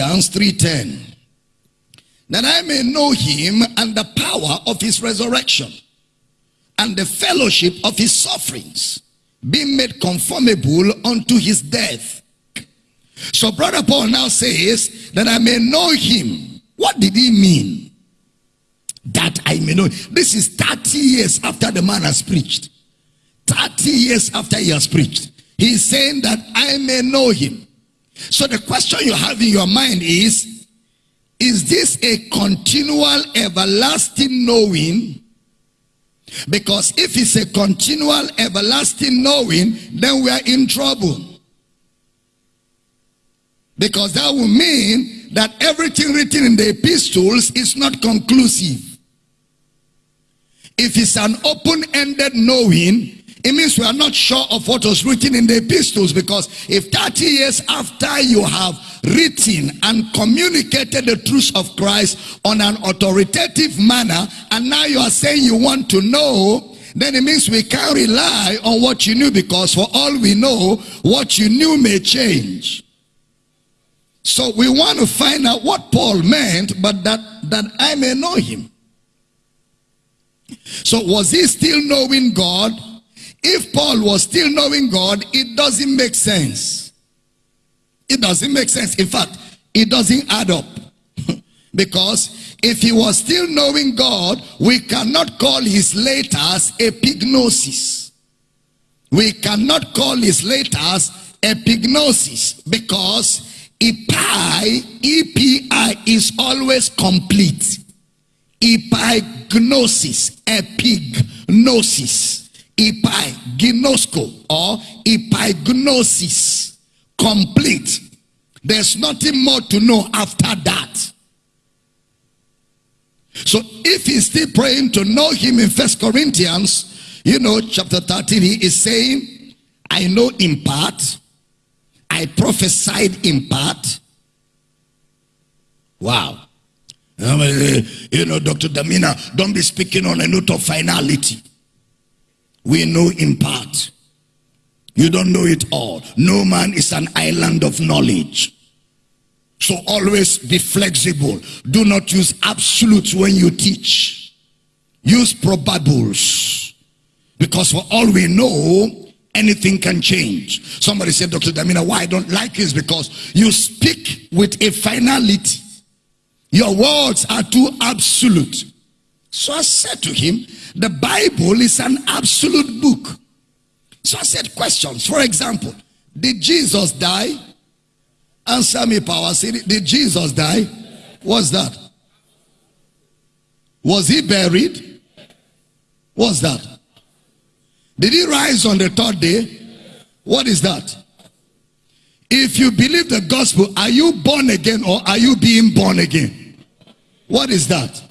Philippians 3.10 that I may know him and the power of his resurrection and the fellowship of his sufferings, being made conformable unto his death. So brother Paul now says that I may know him. What did he mean? That I may know. This is 30 years after the man has preached. 30 years after he has preached. He's saying that I may know him. So the question you have in your mind is, is this a continual, everlasting knowing? Because if it's a continual, everlasting knowing, then we are in trouble. Because that will mean that everything written in the epistles is not conclusive. If it's an open-ended knowing, it means we are not sure of what was written in the epistles because if 30 years after you have written and communicated the truth of Christ on an authoritative manner and now you are saying you want to know then it means we can't rely on what you knew because for all we know what you knew may change. So we want to find out what Paul meant but that that I may know him. So was he still knowing God if Paul was still knowing God, it doesn't make sense. It doesn't make sense. In fact, it doesn't add up. because if he was still knowing God, we cannot call his letters epignosis. We cannot call his letters epignosis because epi, epi is always complete. Epignosis, epignosis epignosko or epignosis complete. There's nothing more to know after that. So if he's still praying to know him in first corinthians you know chapter 13 he is saying i know in part. I prophesied in part. Wow. Um, eh, you know dr damina don't be speaking on a note of finality we know in part. You don't know it all. No man is an island of knowledge. So always be flexible. Do not use absolutes when you teach. Use probables. Because for all we know, anything can change. Somebody said, Dr. Damina, why I don't like this? Because you speak with a finality. Your words are too absolute. So I said to him, the Bible is an absolute book. So I said questions. For example, did Jesus die? Answer me, Power City. Did Jesus die? What's that? Was he buried? What's that? Did he rise on the third day? What is that? If you believe the gospel, are you born again or are you being born again? What is that?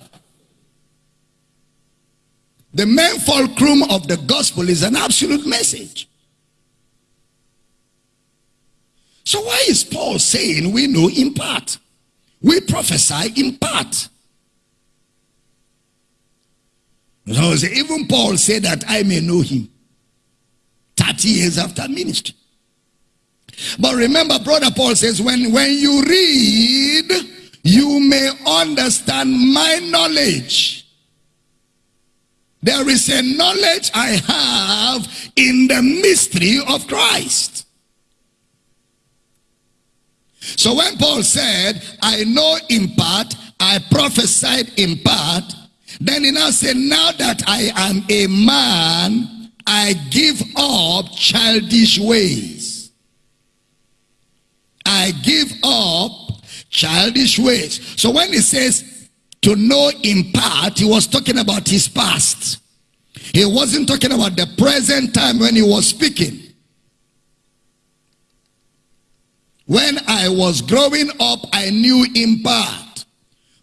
The main fulcrum of the gospel is an absolute message. So why is Paul saying we know in part? We prophesy in part. So even Paul said that I may know him 30 years after ministry. But remember, brother Paul says, when, when you read, you may understand my knowledge. There is a knowledge I have in the mystery of Christ. So when Paul said, I know in part, I prophesied in part, then he now said, now that I am a man, I give up childish ways. I give up childish ways. So when he says, to know in part, he was talking about his past. He wasn't talking about the present time when he was speaking. When I was growing up, I knew in part.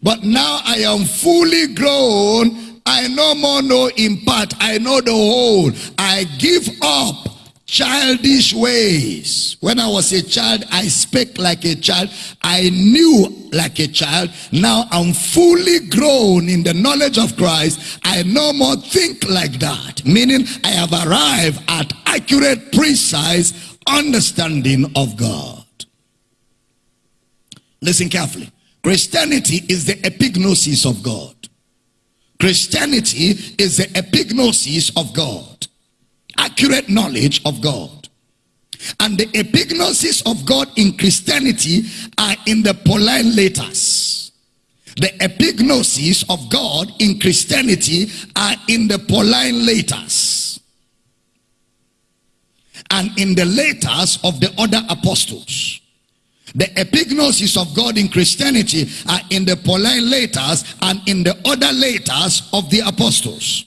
But now I am fully grown. I no more know in part. I know the whole. I give up childish ways. When I was a child, I spake like a child. I knew like a child. Now I'm fully grown in the knowledge of Christ. I no more think like that. Meaning I have arrived at accurate, precise understanding of God. Listen carefully. Christianity is the epignosis of God. Christianity is the epignosis of God. Accurate knowledge of God. And the epignosis of God in Christianity are in the Pauline letters. The epignosis of God in Christianity are in the Pauline letters. And in the letters of the other apostles. The epignosis of God in Christianity are in the Pauline letters and in the other letters of the apostles.